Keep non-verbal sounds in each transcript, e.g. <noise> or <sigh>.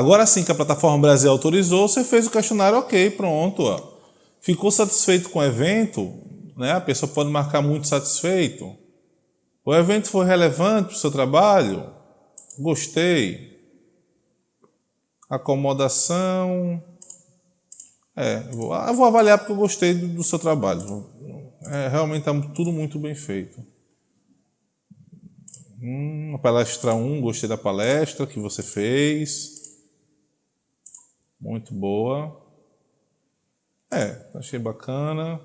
Agora sim que a plataforma Brasil autorizou, você fez o questionário, ok, pronto. Ó. Ficou satisfeito com o evento? Né? A pessoa pode marcar muito satisfeito. O evento foi relevante para o seu trabalho? Gostei. Acomodação. É, eu vou, eu vou avaliar porque eu gostei do, do seu trabalho. É, realmente está tudo muito bem feito. Hum, palestra 1, gostei da palestra que você fez. Muito boa. É, achei bacana.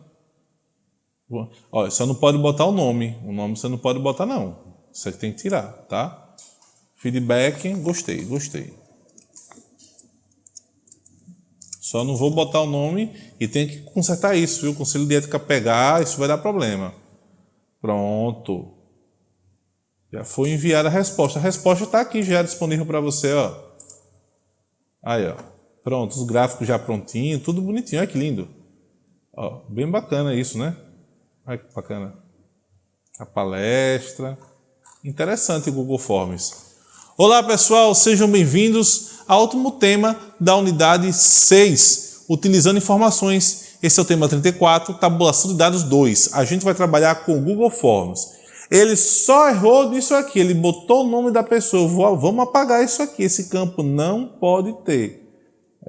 Olha, só não pode botar o nome. O nome você não pode botar, não. Você tem que tirar, tá? Feedback, gostei, gostei. Só não vou botar o nome e tem que consertar isso, viu? O Conselho de Ética pegar, isso vai dar problema. Pronto. Já foi enviada a resposta. A resposta está aqui já disponível para você, ó. Aí, ó. Pronto, os gráficos já prontinho, tudo bonitinho. Olha que lindo. Ó, bem bacana isso, né? Olha que bacana. A palestra. Interessante Google Forms. Olá, pessoal. Sejam bem-vindos ao último tema da unidade 6, utilizando informações. Esse é o tema 34, tabulação de dados 2. A gente vai trabalhar com o Google Forms. Ele só errou nisso aqui, ele botou o nome da pessoa. Vamos apagar isso aqui, esse campo não pode ter.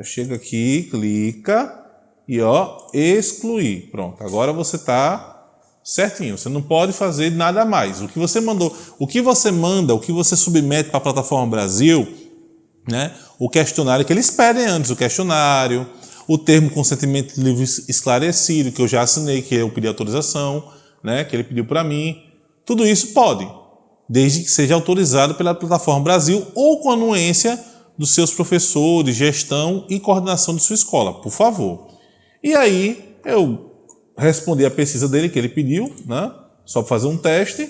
Chega aqui, clica e ó, excluir. Pronto, agora você está certinho. Você não pode fazer nada mais. O que você mandou, o que você manda, o que você submete para a plataforma Brasil, né? O questionário que eles pedem antes, o questionário, o termo consentimento livre esclarecido, que eu já assinei, que eu pedi autorização, né? Que ele pediu para mim. Tudo isso pode, desde que seja autorizado pela plataforma Brasil ou com anuência dos seus professores, gestão e coordenação de sua escola, por favor. E aí eu respondi a pesquisa dele que ele pediu, né? Só para fazer um teste.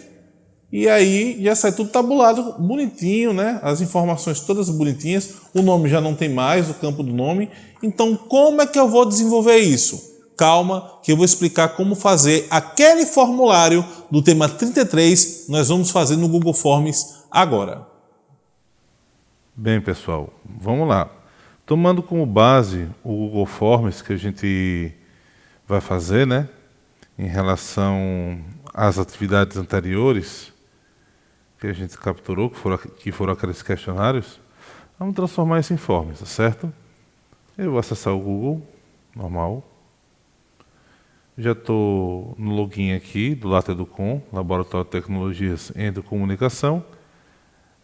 E aí já sai tudo tabulado, bonitinho, né? As informações todas bonitinhas. O nome já não tem mais, o campo do nome. Então, como é que eu vou desenvolver isso? calma, que eu vou explicar como fazer aquele formulário do tema 33, nós vamos fazer no Google Forms agora. Bem, pessoal, vamos lá. Tomando como base o Google Forms que a gente vai fazer, né, em relação às atividades anteriores que a gente capturou, que foram, que foram aqueles questionários, vamos transformar isso em forms, tá certo? Eu vou acessar o Google, normal, já estou no login aqui do LaTeDucom, Laboratório de Tecnologias em Comunicação.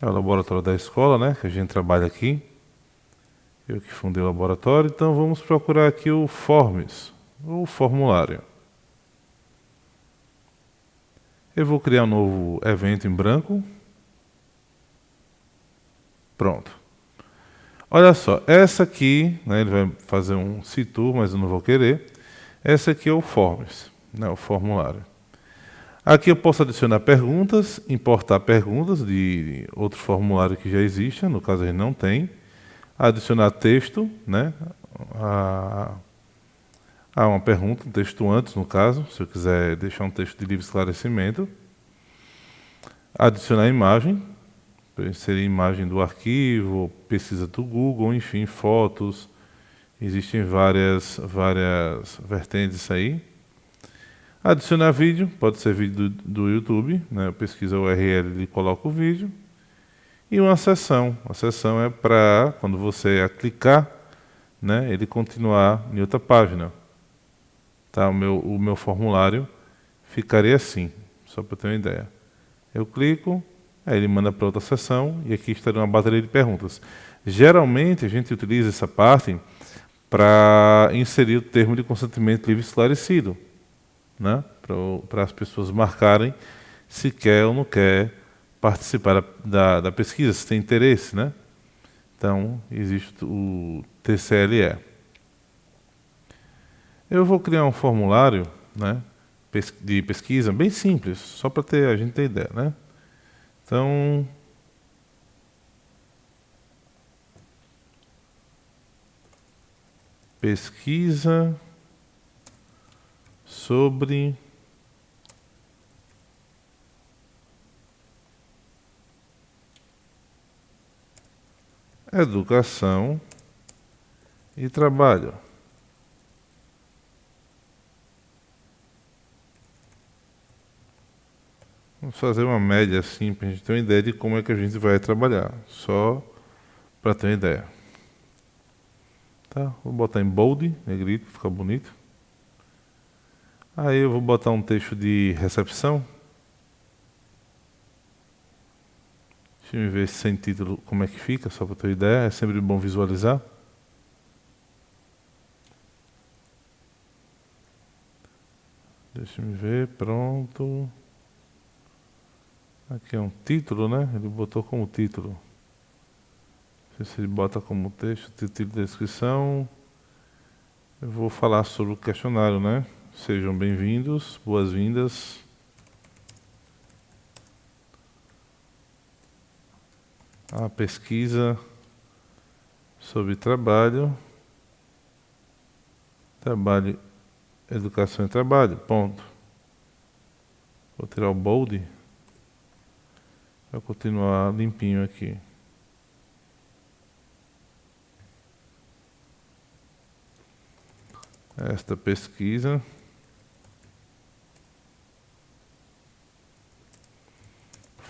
É o laboratório da escola, né, que a gente trabalha aqui. Eu que fundei o laboratório, então vamos procurar aqui o Forms, o formulário. Eu vou criar um novo evento em branco. Pronto. Olha só, essa aqui, né, ele vai fazer um situ, mas eu não vou querer. Esse aqui é o Forms, né, o formulário. Aqui eu posso adicionar perguntas, importar perguntas de outro formulário que já existe, no caso a gente não tem. Adicionar texto, né, a, a uma pergunta, um texto antes, no caso, se eu quiser deixar um texto de livre esclarecimento. Adicionar imagem, inserir imagem do arquivo, pesquisa do Google, enfim, fotos, Existem várias, várias vertentes aí. Adicionar vídeo, pode ser vídeo do, do YouTube, né? eu pesquiso a URL e coloco o vídeo. E uma sessão. A sessão é para, quando você clicar, né, ele continuar em outra página. Tá? O, meu, o meu formulário ficaria assim, só para ter uma ideia. Eu clico, aí ele manda para outra sessão e aqui estaria uma bateria de perguntas. Geralmente a gente utiliza essa parte para inserir o termo de consentimento livre esclarecido, né? para as pessoas marcarem se quer ou não quer participar da, da pesquisa, se tem interesse. Né? Então, existe o TCLE. Eu vou criar um formulário né, de pesquisa bem simples, só para ter, a gente ter ideia. Né? Então, pesquisa sobre educação e trabalho. Vamos fazer uma média assim para a gente ter uma ideia de como é que a gente vai trabalhar. Só para ter uma ideia. Tá? Vou botar em bold, negrito, fica bonito. Aí eu vou botar um texto de recepção. Deixa eu ver sem título como é que fica, só para ter ideia. É sempre bom visualizar. Deixa eu ver, pronto. Aqui é um título, né? Ele botou como título. Não sei se ele bota como texto, título de descrição. Eu vou falar sobre o questionário, né? Sejam bem-vindos, boas-vindas. A pesquisa sobre trabalho, trabalho, educação e trabalho, ponto. Vou tirar o bold. Vai continuar limpinho aqui. Esta pesquisa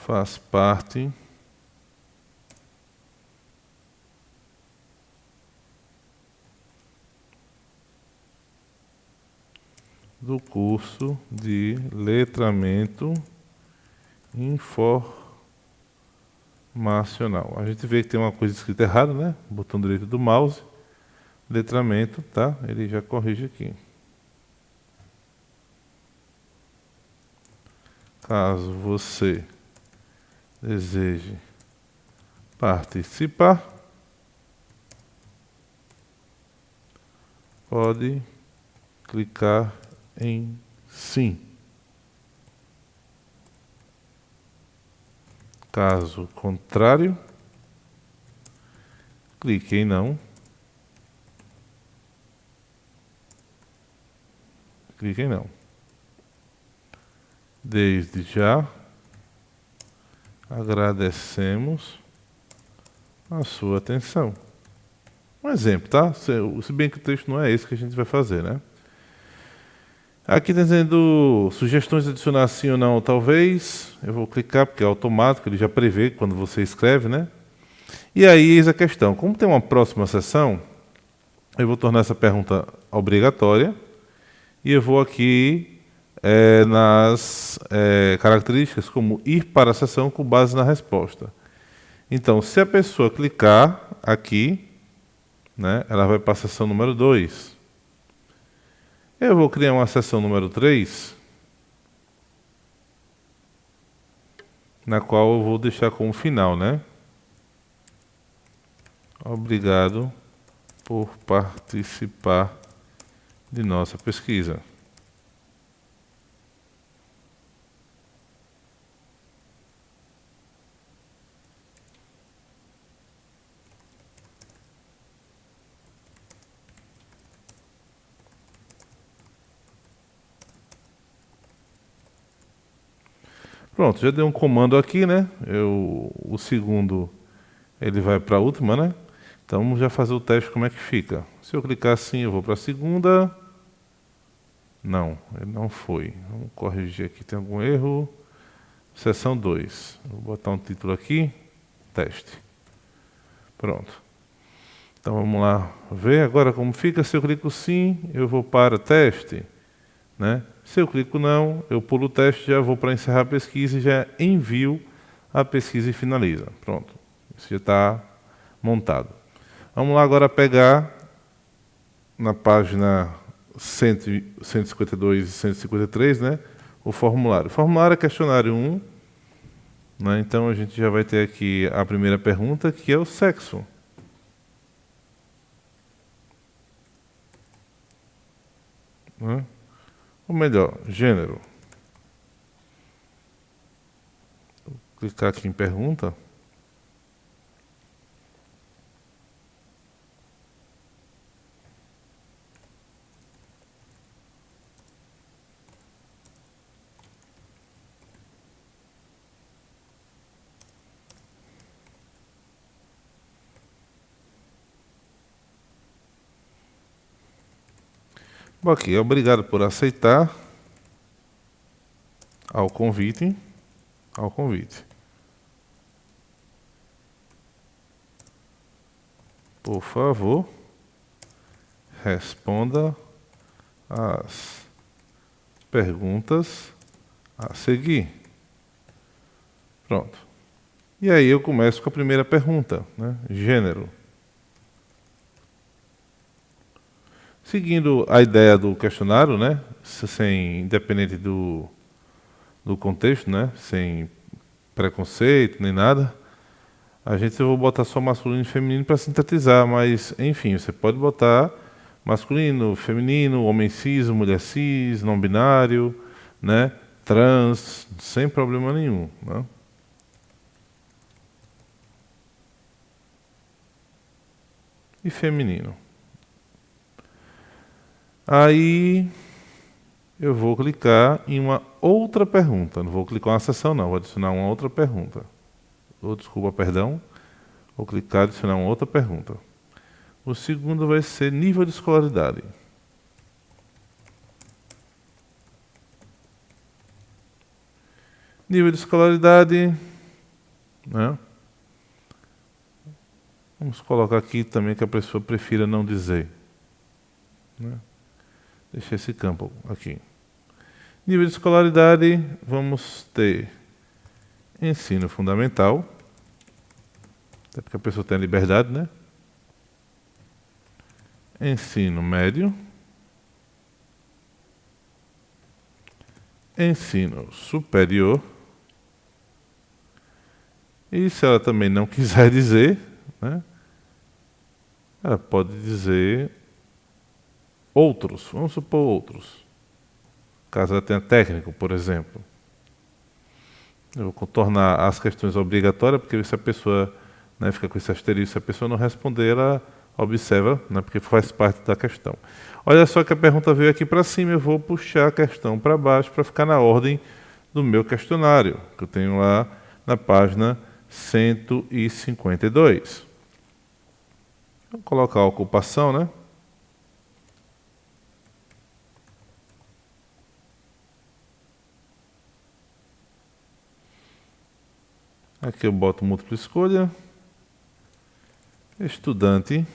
faz parte do curso de letramento informático nacional. A gente vê que tem uma coisa escrita errada, né? Botão direito do mouse, letramento, tá? Ele já corrige aqui. Caso você deseje participar, pode clicar em sim. Caso contrário, clique em não. Clique em não. Desde já, agradecemos a sua atenção. Um exemplo, tá? Se bem que o texto não é esse que a gente vai fazer, né? Aqui está dizendo sugestões adicionar sim ou não, talvez. Eu vou clicar porque é automático, ele já prevê quando você escreve, né? E aí eis a questão. Como tem uma próxima sessão, eu vou tornar essa pergunta obrigatória e eu vou aqui é, nas é, características como ir para a sessão com base na resposta. Então, se a pessoa clicar aqui, né, ela vai para a sessão número 2. Eu vou criar uma seção número 3, na qual eu vou deixar como final, né? Obrigado por participar de nossa pesquisa. Pronto, já dei um comando aqui, né? Eu, o segundo, ele vai para a última, né? Então vamos já fazer o teste como é que fica. Se eu clicar assim, eu vou para a segunda. Não, ele não foi. Vamos corrigir aqui, tem algum erro. Seção 2. Vou botar um título aqui. Teste. Pronto. Então vamos lá ver agora como fica. Se eu clico sim, eu vou para teste. Né? Se eu clico não, eu pulo o teste, já vou para encerrar a pesquisa e já envio a pesquisa e finaliza. Pronto, isso já está montado. Vamos lá agora pegar na página 152 e 153, né, o formulário. O formulário é questionário 1, né, então a gente já vai ter aqui a primeira pergunta, que é o sexo. Né? Ou melhor, gênero. Vou clicar aqui em pergunta. Bom, aqui, obrigado por aceitar ao convite, ao convite. Por favor, responda as perguntas a seguir. Pronto. E aí eu começo com a primeira pergunta, né? Gênero. Seguindo a ideia do questionário, né? Sem independente do, do contexto, né? Sem preconceito nem nada. A gente eu vou botar só masculino e feminino para sintetizar, mas enfim, você pode botar masculino, feminino, homem cis, mulher cis, não binário, né? Trans, sem problema nenhum, né? E feminino. Aí eu vou clicar em uma outra pergunta. Não vou clicar uma sessão, não. Vou adicionar uma outra pergunta ou desculpa, perdão, vou clicar adicionar uma outra pergunta. O segundo vai ser nível de escolaridade. Nível de escolaridade, né? Vamos colocar aqui também que a pessoa prefira não dizer. Né? Deixa esse campo aqui. Nível de escolaridade, vamos ter ensino fundamental, até porque a pessoa tem a liberdade, né? Ensino médio, ensino superior, e se ela também não <laughs> quiser dizer, né? Ela pode dizer outros, vamos supor outros. Caso ela tenha técnico, por exemplo. Eu vou contornar as questões obrigatórias, porque se a pessoa né, fica com esse asterisco, se a pessoa não responder, ela observa, né, porque faz parte da questão. Olha só que a pergunta veio aqui para cima, eu vou puxar a questão para baixo para ficar na ordem do meu questionário, que eu tenho lá na página 152. Vou colocar a ocupação, né? Aqui eu boto múltipla escolha. Estudante.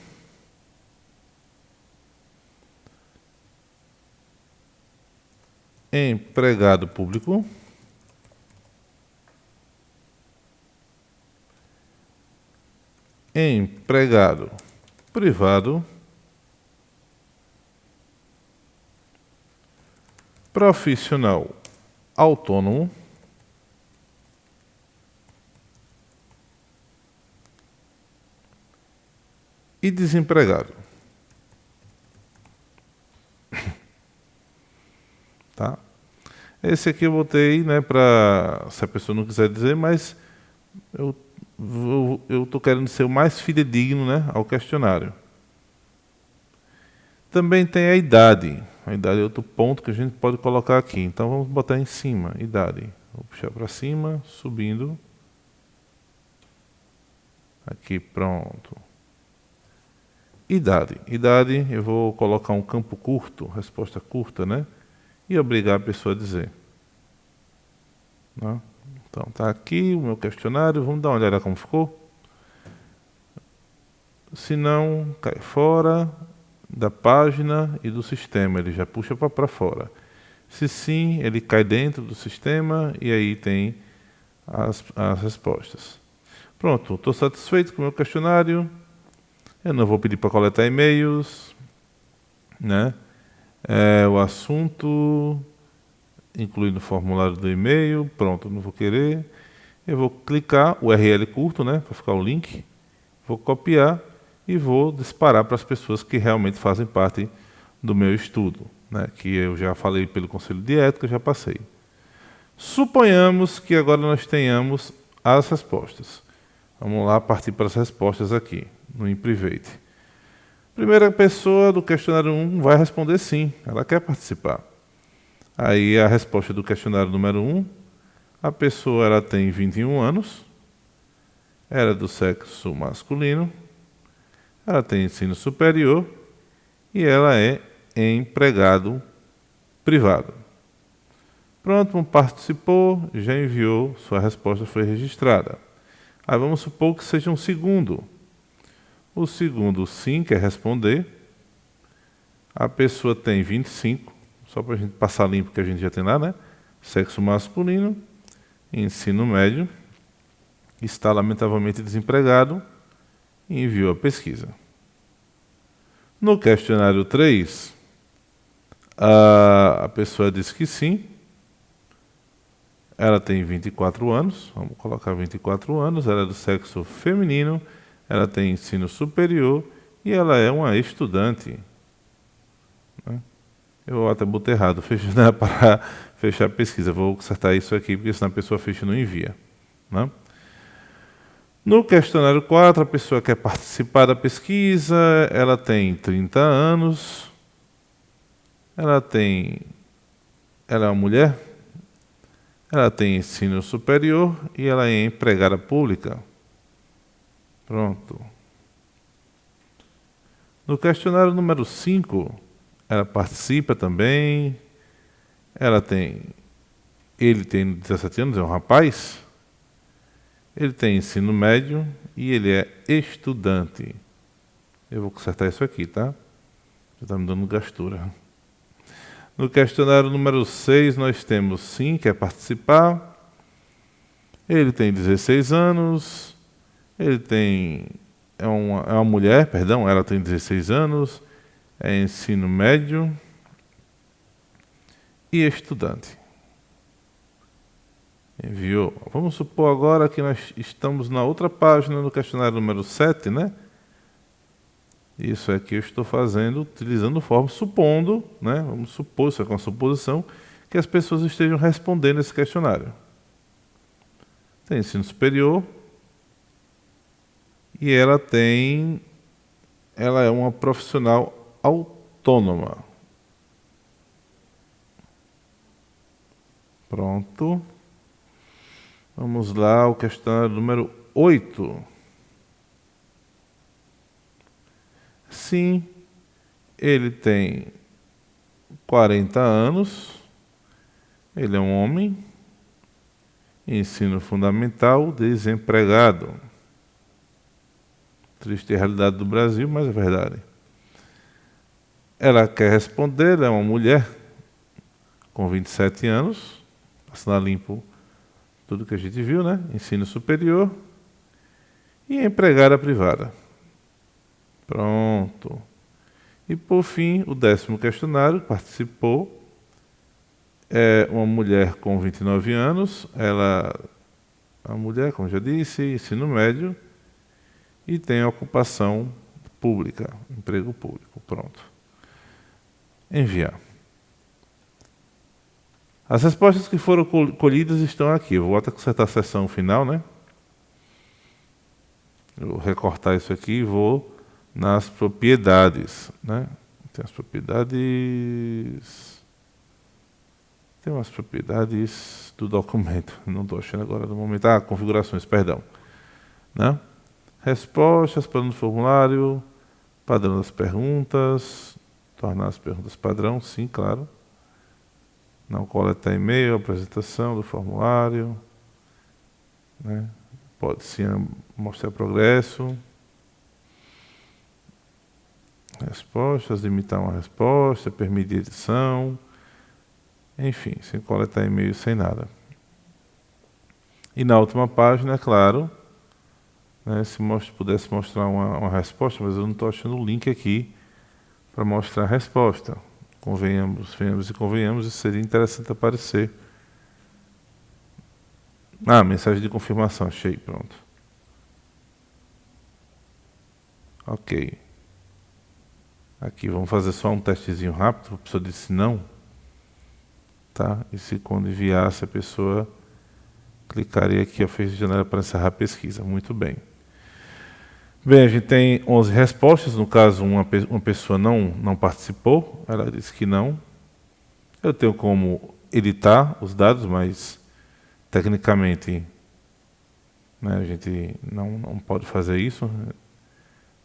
Empregado público. Empregado privado. Profissional autônomo. E desempregado. <laughs> tá? Esse aqui eu botei, né, para se a pessoa não quiser dizer, mas eu estou querendo ser o mais fidedigno, né, ao questionário. Também tem a idade. A idade é outro ponto que a gente pode colocar aqui. Então vamos botar em cima, idade. Vou puxar para cima, subindo. Aqui, pronto. Idade. Idade, eu vou colocar um campo curto, resposta curta, né? E obrigar a pessoa a dizer. Né? Então, tá aqui o meu questionário, vamos dar uma olhada como ficou. Se não, cai fora da página e do sistema, ele já puxa para fora. Se sim, ele cai dentro do sistema e aí tem as, as respostas. Pronto, estou satisfeito com o meu questionário. Eu não vou pedir para coletar e-mails, né? É, o assunto, incluindo o formulário do e-mail, pronto, não vou querer. Eu vou clicar URL curto, né, para ficar o link. Vou copiar e vou disparar para as pessoas que realmente fazem parte do meu estudo, né, que eu já falei pelo Conselho de Ética, já passei. Suponhamos que agora nós tenhamos as respostas. Vamos lá partir para as respostas aqui no InPrivate. Primeira pessoa do questionário 1 vai responder sim, ela quer participar. Aí a resposta do questionário número 1, a pessoa ela tem 21 anos, era do sexo masculino, ela tem ensino superior e ela é empregado privado. Pronto, participou, já enviou, sua resposta foi registrada. Aí vamos supor que seja um segundo. O segundo sim quer responder. A pessoa tem 25, só para a gente passar limpo que a gente já tem lá, né? Sexo masculino, ensino médio, está lamentavelmente desempregado e enviou a pesquisa. No questionário 3, a, pessoa disse que sim. Ela tem 24 anos, vamos colocar 24 anos, ela é do sexo feminino, ela tem ensino superior e ela é uma estudante. Né? Eu até botei errado, fecha, <laughs> né, para fechar a pesquisa. Vou consertar isso aqui, porque senão a pessoa fecha e não envia. Né? No questionário 4, a pessoa quer participar da pesquisa, ela tem 30 anos, ela tem. Ela é uma mulher, ela tem ensino superior e ela é empregada pública. Pronto. No questionário número 5, ela participa também. Ela tem. Ele tem 17 anos, é um rapaz. Ele tem ensino médio e ele é estudante. Eu vou consertar isso aqui, tá? Já está me dando gastura. No questionário número 6, nós temos sim, quer participar. Ele tem 16 anos. Ele tem. É uma, é uma mulher, perdão, ela tem 16 anos. É ensino médio. E estudante enviou. Vamos supor agora que nós estamos na outra página do questionário número 7, né? Isso aqui eu estou fazendo utilizando forma, supondo, né? Vamos supor, isso é com a suposição, que as pessoas estejam respondendo esse questionário. Tem ensino superior e ela tem, ela é uma profissional autônoma. Pronto. Vamos lá, o questionário número 8. Sim, ele tem 40 anos, ele é um homem, ensino fundamental, desempregado. Triste realidade do Brasil, mas é verdade. Ela quer responder, ela é uma mulher com 27 anos, assinar limpo tudo que a gente viu, né? Ensino superior e empregada privada. Pronto. E por fim, o décimo questionário participou é uma mulher com 29 anos, ela uma mulher, como já disse, ensino médio e tem ocupação pública, emprego público. Pronto. Enviar. As respostas que foram colhidas estão aqui. Eu vou até consertar a sessão final, né? Eu vou recortar isso aqui e vou nas propriedades, né? Tem as propriedades... Tem umas propriedades do documento. Não estou achando agora no momento. Ah, configurações, perdão. Né? Respostas, plano do formulário, padrão das perguntas, tornar as perguntas padrão, sim, claro não coletar e-mail, apresentação do formulário, né? pode sim mostrar progresso, respostas, limitar uma resposta, permitir edição, enfim, sem coletar e-mail, sem nada. E na última página, é claro, né, se most pudesse mostrar uma, uma resposta, mas eu não estou achando o link aqui para mostrar a resposta. Convenhamos, venhamos e convenhamos, isso seria interessante aparecer. Ah, mensagem de confirmação, achei, pronto. Ok. Aqui, vamos fazer só um testezinho rápido, a pessoa disse não. Tá? E se quando enviasse a pessoa clicaria aqui, ó, fez janela para encerrar a pesquisa. Muito bem. Bem, a gente tem 11 respostas, no caso uma, uma pessoa não, não participou, ela disse que não. Eu tenho como editar os dados, mas tecnicamente né, a gente não, não pode fazer isso.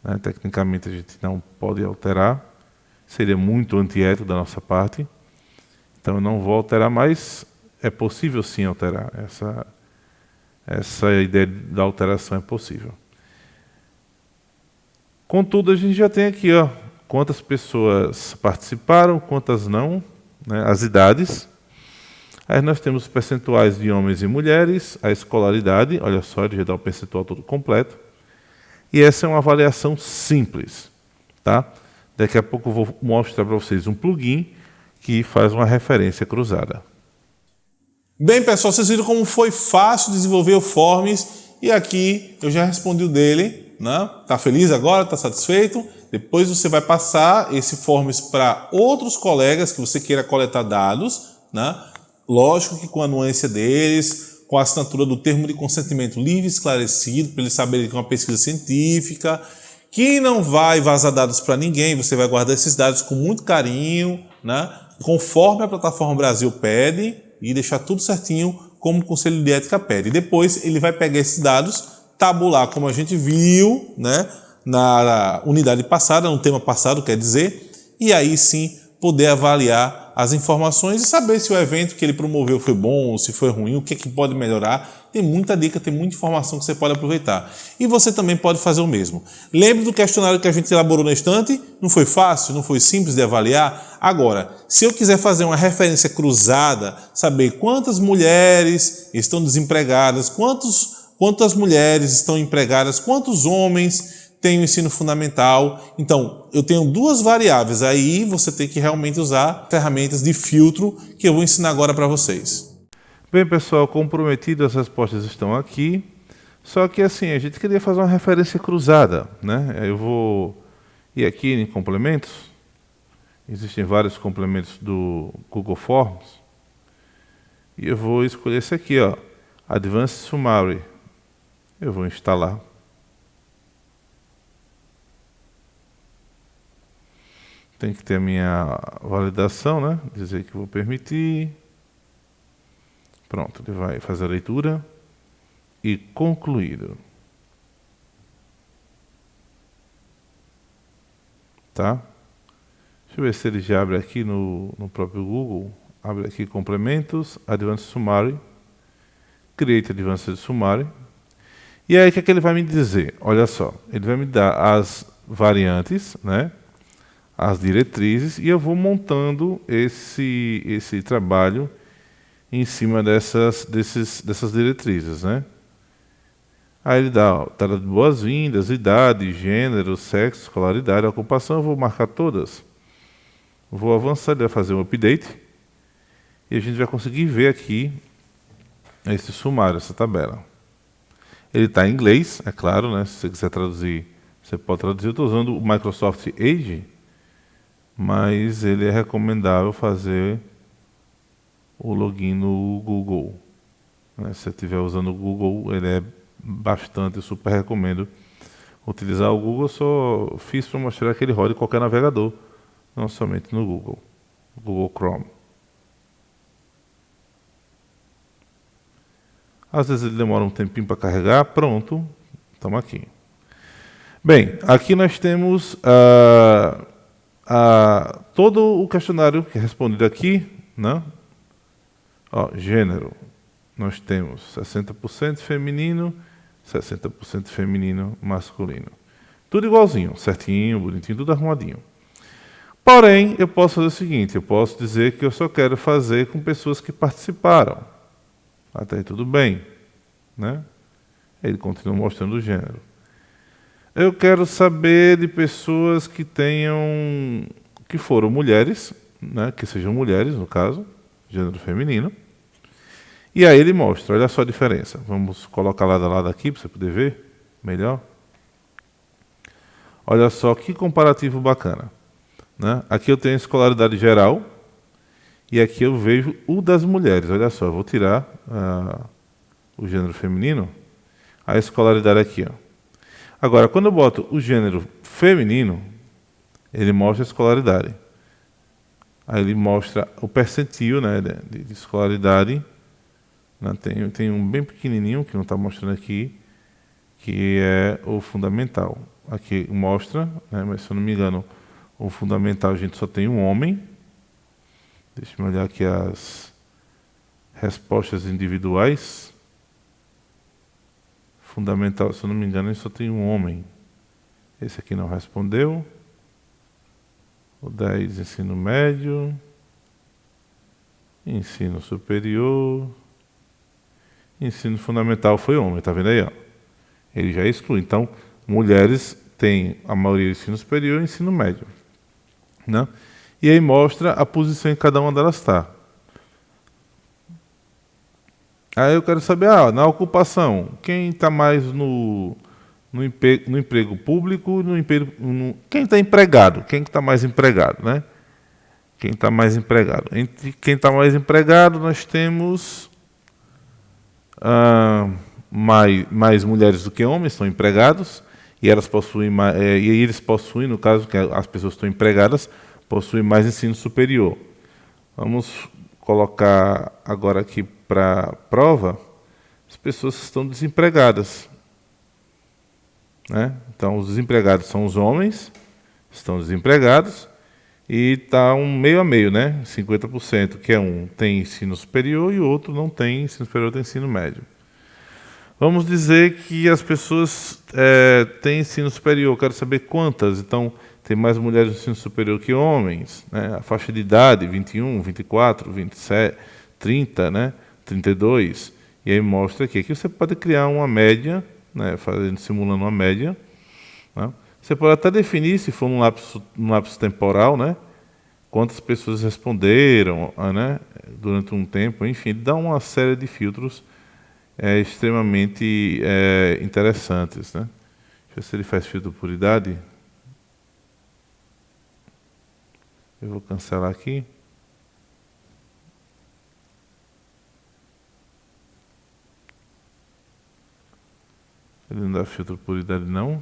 Né, tecnicamente a gente não pode alterar. seria muito antiético da nossa parte. Então eu não vou alterar, mas é possível sim alterar. Essa, essa ideia da alteração é possível. Contudo, a gente já tem aqui ó, quantas pessoas participaram, quantas não, né, as idades. Aí nós temos os percentuais de homens e mulheres, a escolaridade, olha só, ele já dá o percentual todo completo. E essa é uma avaliação simples. Tá? Daqui a pouco eu vou mostrar para vocês um plugin que faz uma referência cruzada. Bem, pessoal, vocês viram como foi fácil desenvolver o Forms e aqui eu já respondi o dele. Né? Tá feliz agora? Tá satisfeito? Depois você vai passar esse Forms para outros colegas que você queira coletar dados. Né? Lógico que com a nuance deles, com a assinatura do termo de consentimento livre e esclarecido, para eles saberem que é uma pesquisa científica, que não vai vazar dados para ninguém, você vai guardar esses dados com muito carinho, né? conforme a plataforma Brasil pede, e deixar tudo certinho como o Conselho de Ética pede. Depois ele vai pegar esses dados, tabular como a gente viu né? na unidade passada, no tema passado, quer dizer, e aí sim poder avaliar as informações e saber se o evento que ele promoveu foi bom se foi ruim, o que, é que pode melhorar. Tem muita dica, tem muita informação que você pode aproveitar. E você também pode fazer o mesmo. Lembre do questionário que a gente elaborou na estante? Não foi fácil, não foi simples de avaliar? Agora, se eu quiser fazer uma referência cruzada, saber quantas mulheres estão desempregadas, quantos, quantas mulheres estão empregadas, quantos homens tem o ensino fundamental. Então, eu tenho duas variáveis. Aí você tem que realmente usar ferramentas de filtro que eu vou ensinar agora para vocês. Bem, pessoal, comprometido, as respostas estão aqui. Só que assim, a gente queria fazer uma referência cruzada. Né? Eu vou ir aqui em complementos. Existem vários complementos do Google Forms. E eu vou escolher esse aqui, ó, Advanced Summary. Eu vou instalar. tem que ter a minha validação, né? Dizer que vou permitir. Pronto, ele vai fazer a leitura e concluído. Tá? Deixa eu ver se ele já abre aqui no, no próprio Google. Abre aqui complementos, Advanced Summary, Create Advanced Summary. E aí o que, é que ele vai me dizer? Olha só, ele vai me dar as variantes, né? as diretrizes e eu vou montando esse, esse trabalho em cima dessas, desses, dessas diretrizes. Né? Aí ele dá tela de boas-vindas, idade, gênero, sexo, escolaridade, ocupação, eu vou marcar todas. Vou avançar, ele vai fazer um update e a gente vai conseguir ver aqui esse sumário, essa tabela. Ele está em inglês, é claro, né? se você quiser traduzir, você pode traduzir. Eu estou usando o Microsoft Edge, mas ele é recomendável fazer o login no Google. Né? Se você estiver usando o Google, ele é bastante, super recomendo utilizar o Google. Só fiz para mostrar que ele roda em qualquer navegador, não somente no Google, Google Chrome. Às vezes ele demora um tempinho para carregar, pronto, estamos aqui. Bem, aqui nós temos uh, a, todo o questionário que é respondido aqui, né? Ó, gênero, nós temos 60% feminino, 60% feminino masculino. Tudo igualzinho, certinho, bonitinho, tudo arrumadinho. Porém, eu posso fazer o seguinte, eu posso dizer que eu só quero fazer com pessoas que participaram. Até aí tudo bem. Né? Ele continua mostrando o gênero. Eu quero saber de pessoas que tenham, que foram mulheres, né, que sejam mulheres, no caso, gênero feminino. E aí ele mostra, olha só a diferença. Vamos colocar lado a lado aqui para você poder ver melhor. Olha só que comparativo bacana. Né? Aqui eu tenho escolaridade geral e aqui eu vejo o das mulheres. Olha só, vou tirar uh, o gênero feminino, a escolaridade aqui. Ó. Agora, quando eu boto o gênero feminino, ele mostra a escolaridade. Aí ele mostra o percentil né, de, de escolaridade. Né, tem, tem um bem pequenininho, que não está mostrando aqui, que é o fundamental. Aqui mostra, né, mas se eu não me engano, O fundamental a gente só tem um homem. Deixa eu olhar aqui as respostas individuais. Fundamental, se eu não me engano, só tem um homem. Esse aqui não respondeu. O 10, ensino médio. Ensino superior. Ensino fundamental foi homem, tá vendo aí? Ó? Ele já exclui. Então, mulheres têm a maioria do ensino superior e ensino médio. Né? E aí mostra a posição em que cada uma delas está. Aí eu quero saber, ah, na ocupação, quem está mais no, no, emprego, no emprego público, no emprego, no, quem está empregado, quem está mais empregado, né? Quem está mais empregado. Entre quem está mais empregado, nós temos ah, mais, mais mulheres do que homens estão empregados e elas possuem é, e eles possuem, no caso que as pessoas estão empregadas, possuem mais ensino superior. Vamos colocar agora aqui para prova as pessoas que estão desempregadas. Né? Então, os desempregados são os homens, estão desempregados, e está um meio a meio, né? 50%, que é um tem ensino superior e o outro não tem ensino superior, tem ensino médio. Vamos dizer que as pessoas é, têm ensino superior, quero saber quantas. Então, tem mais mulheres no ensino superior que homens. Né? A faixa de idade, 21, 24, 27, 30, né? 32. E aí mostra aqui que você pode criar uma média, né? Fazendo, simulando uma média. Né? Você pode até definir, se for num lapso, lapso temporal, né? quantas pessoas responderam né? durante um tempo. Enfim, dá uma série de filtros é, extremamente é, interessantes. Né? Deixa eu ver se ele faz filtro por idade. Eu vou cancelar aqui. Ele não dá filtro por idade não.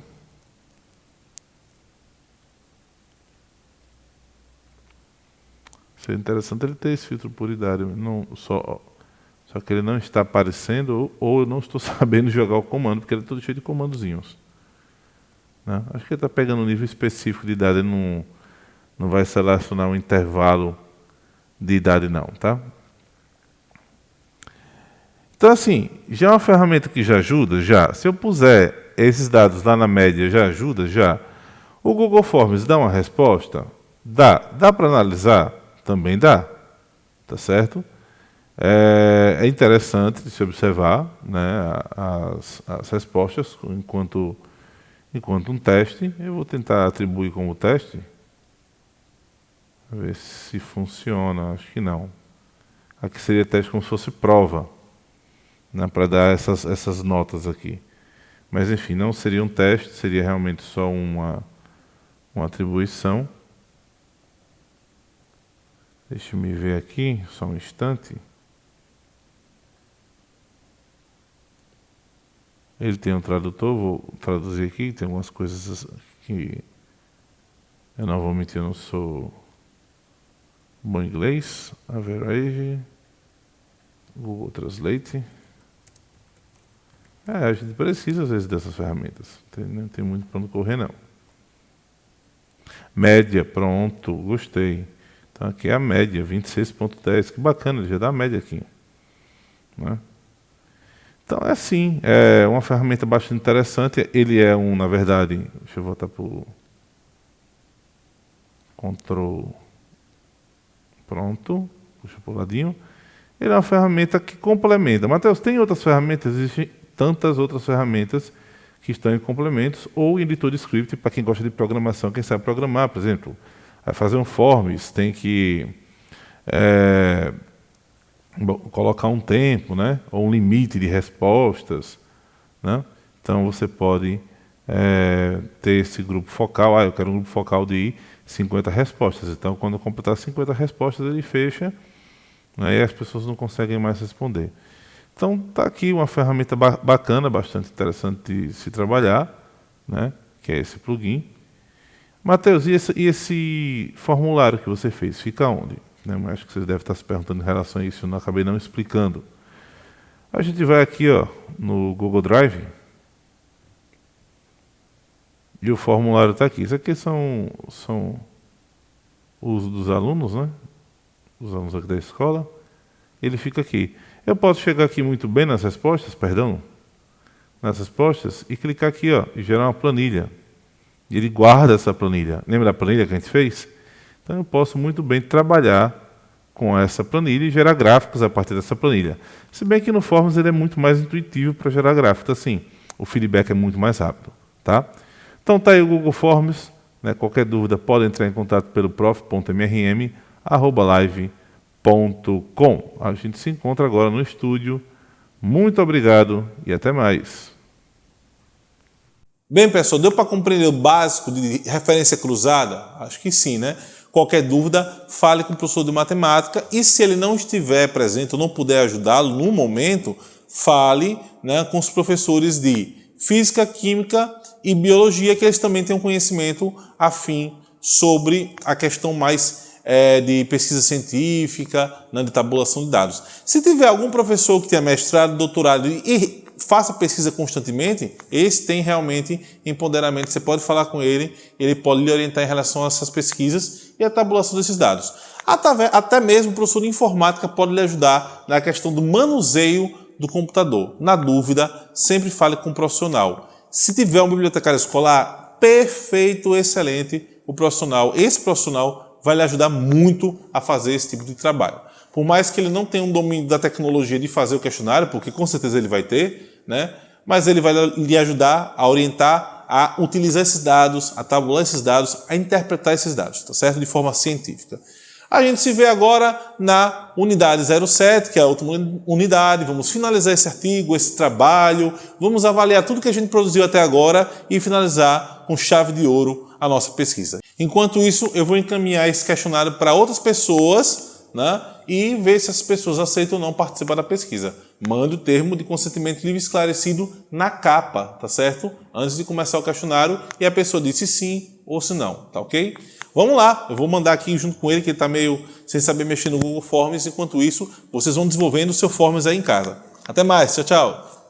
Seria interessante ele ter esse filtro por idade. Não, só, só que ele não está aparecendo ou, ou eu não estou <laughs> sabendo jogar o comando, porque ele é todo cheio de comandozinhos. Né? Acho que ele está pegando um nível específico de idade, ele não, não vai selecionar um intervalo de idade não, tá? Então assim, já é uma ferramenta que já ajuda? Já. Se eu puser esses dados lá na média, já ajuda? Já. O Google Forms dá uma resposta? Dá. Dá para analisar? Também dá. Tá certo? É, é interessante de se observar né, as, as respostas enquanto, enquanto um teste. Eu vou tentar atribuir como teste. Ver se funciona. Acho que não. Aqui seria teste como se fosse prova. Né, para dar essas, essas notas aqui. Mas enfim, não seria um teste, seria realmente só uma, uma atribuição. Deixa eu me ver aqui, só um instante. Ele tem um tradutor, vou traduzir aqui, tem algumas coisas que eu não vou mentir, eu não sou bom inglês. Average, Google Translate. É, a gente precisa às vezes dessas ferramentas. Tem, não tem muito para não correr não. Média, pronto, gostei. Então aqui é a média, 26.10. Que bacana, ele já dá a média aqui. Né? Então é assim, é uma ferramenta bastante interessante. Ele é um, na verdade, deixa eu voltar para o Ctrl. Pronto, puxa para o ladinho. Ele é uma ferramenta que complementa. Matheus, tem outras ferramentas? Existem tantas outras ferramentas que estão em complementos ou em editor de script para quem gosta de programação, quem sabe programar, por exemplo. Vai fazer um forms, tem que é, colocar um tempo, né? ou um limite de respostas. Né? Então você pode é, ter esse grupo focal. Ah, eu quero um grupo focal de 50 respostas. Então, quando completar 50 respostas, ele fecha né? e as pessoas não conseguem mais responder. Então, está aqui uma ferramenta bacana, bastante interessante de se trabalhar, né? que é esse plugin. Mateus, e esse, e esse, formulário que você fez, fica onde? Né, acho que vocês devem estar se perguntando em relação a isso, eu não acabei não explicando. A gente vai aqui ó, no Google Drive, e o formulário está aqui. Isso aqui são, são uso dos alunos, né? Os alunos aqui da escola. Ele fica aqui. Eu posso chegar aqui muito bem nas respostas, perdão, nas respostas, e clicar aqui, ó, e gerar uma planilha. E ele guarda essa planilha. Lembra da planilha que a gente fez? Então eu posso muito bem trabalhar com essa planilha e gerar gráficos a partir dessa planilha. Se bem que no Forms ele é muito mais intuitivo para gerar gráficos, assim, o feedback é muito mais rápido. Tá? Então está aí o Google Forms. Né? Qualquer dúvida pode entrar em contato pelo prof.mrm.live.com. A gente se encontra agora no estúdio. Muito obrigado e até mais. Bem, pessoal, deu para compreender o básico de referência cruzada? Acho que sim, né? Qualquer dúvida, fale com o professor de matemática e se ele não estiver presente ou não puder ajudá-lo no momento, fale né, com os professores de física, química e biologia, que eles também têm um conhecimento afim sobre a questão mais é, de pesquisa científica, né, de tabulação de dados. Se tiver algum professor que tenha mestrado, doutorado e faça pesquisa constantemente, esse tem realmente empoderamento. Você pode falar com ele, ele pode lhe orientar em relação a essas pesquisas e a tabulação desses dados. Até mesmo o professor de informática pode lhe ajudar na questão do manuseio do computador. Na dúvida, sempre fale com um profissional. Se tiver um bibliotecário escolar, perfeito, excelente, o profissional, esse profissional vai lhe ajudar muito a fazer esse tipo de trabalho. Por mais que ele não tenha um domínio da tecnologia de fazer o questionário, porque com certeza ele vai ter, né? mas ele vai lhe ajudar a orientar a utilizar esses dados, a tabular esses dados, a interpretar esses dados, tá certo? De forma científica. A gente se vê agora na unidade 07, que é a última unidade. Vamos finalizar esse artigo, esse trabalho, vamos avaliar tudo que a gente produziu até agora e finalizar com chave de ouro a nossa pesquisa. Enquanto isso, eu vou encaminhar esse questionário para outras pessoas né, e ver se as pessoas aceitam ou não participar da pesquisa. Mande o termo de consentimento livre esclarecido na capa, tá certo? Antes de começar o questionário e a pessoa disse sim ou se não, tá ok? Vamos lá, eu vou mandar aqui junto com ele, que ele está meio sem saber mexer no Google Forms. Enquanto isso, vocês vão desenvolvendo o seu Forms aí em casa. Até mais, tchau, tchau.